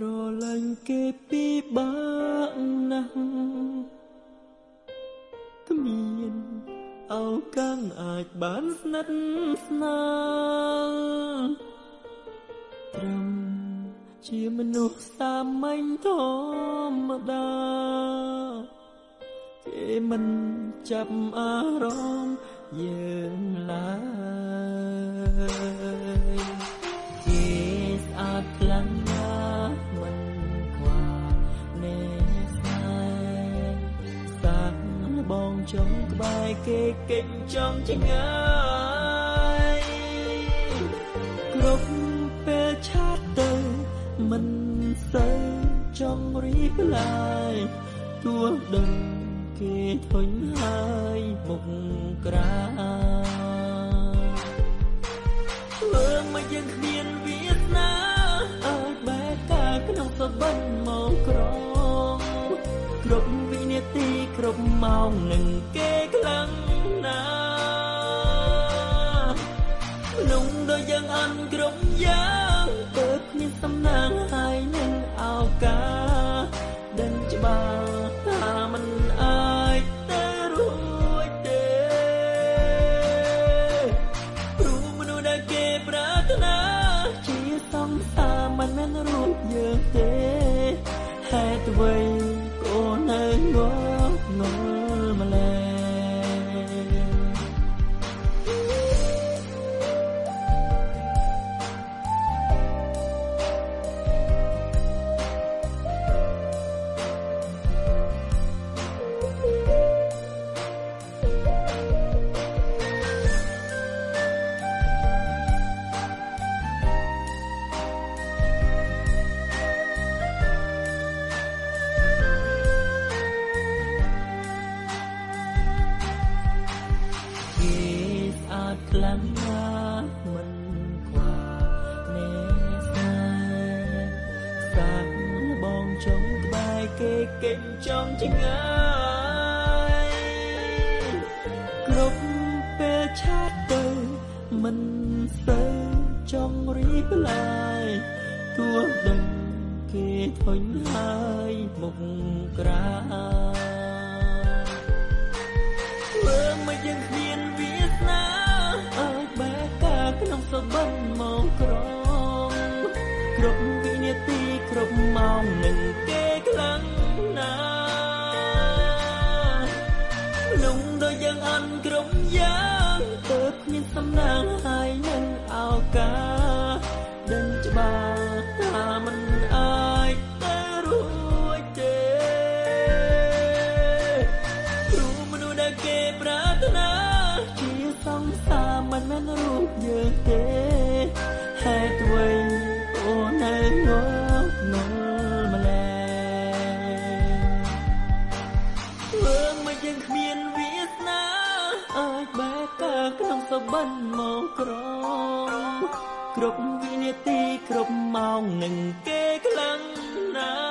ស្រឡាញ់គេពីបាក់ណាស់គ្មានអោកាំងអាចបានស្និទ្ធស្នាលត្រឹមជាមនុស្សសាមញ្ញធម្មតាគេមិនចាប់អារម្មណ៍យើងឡើយ ចង់ក្បែរគេកិច្ចចង់ចងាយគ្រប់ពេលឆាតទៅមិនសូវចង់រីកឡើយទោះដឹងគេធុញហើយមុខក្រាធ្វើមកយើងគ្មានវាសនាឲ្យបែកការក្នុងសបិនមកក្រងគ្រប់វិ នាទីគ្រប់ម៉ោងនឹងគេខ្លាំងណាស់ក្នុងដូចយើងអន់គ្រប់យ៉ាងទៅគ្មានសំណាងហើយនឹងឱកាស ខ្លាំងណាស់មិនខ្វះនេស្នេហ៍សាក់បងចង់ក្បែរគេកិច្ចចង់ចងាយគ្រប់ពេលឆាតទៅមិនសូវចង់រីកឡើយទោះដឹងគេធុញហើយមុខក្រាធ្វើមកយើង ល្បិនមកក្រងគ្រប់វិនាទីគ្រប់ម៉ោងនឹងគេខ្លាំងណាមនុស្សដូចយើងអន់គ្រប់យ៉ាងទើបគ្មានសំណាងហើយនឹងឱកាសដឹងច្បាស់ថាមិនអាចទៅរួចទេព្រោះមនុស្សដែលគេប្រាថ្នាជាសង្សារមិនមែនរូបយើងទេ បិណ្ឌមកក្រងគ្រប់វិនាទីគ្រប់ម៉ោងនឹងគេខ្លាំងណាស់